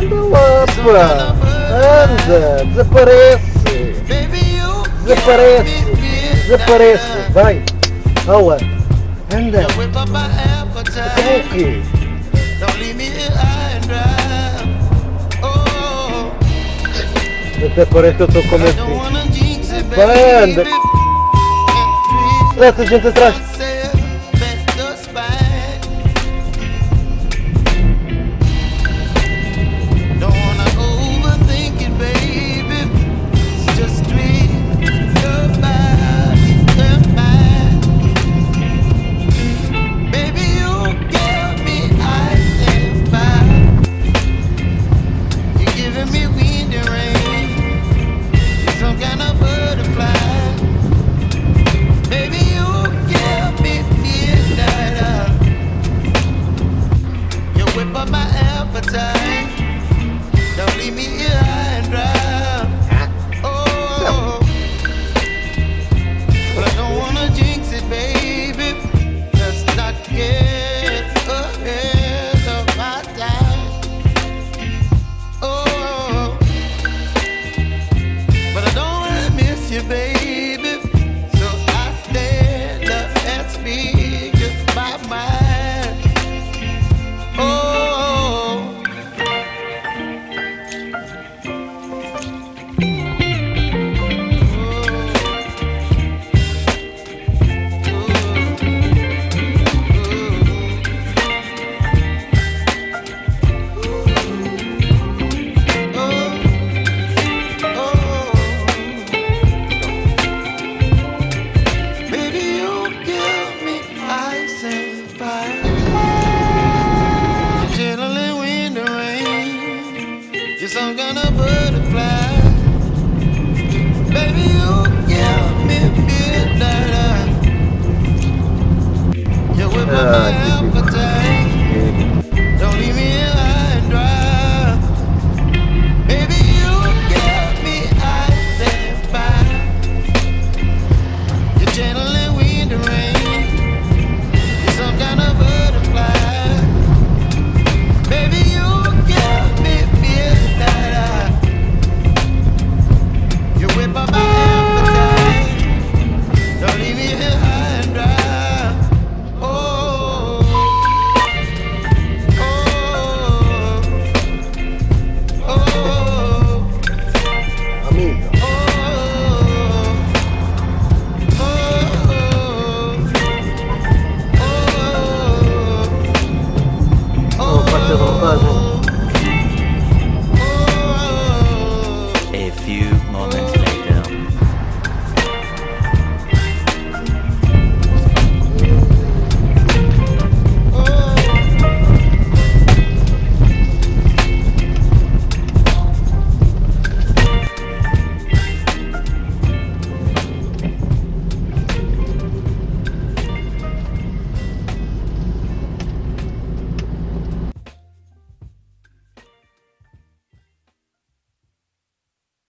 Anda lá, pá! Anda! Desaparece! Desaparece! Desaparece! Vai! Aula! Anda! como então o quê? Até parece que eu estou com medo de ti. Anda! Dessa gente atrás! some kind of butterfly. Baby, you give me midnight. a few moments later.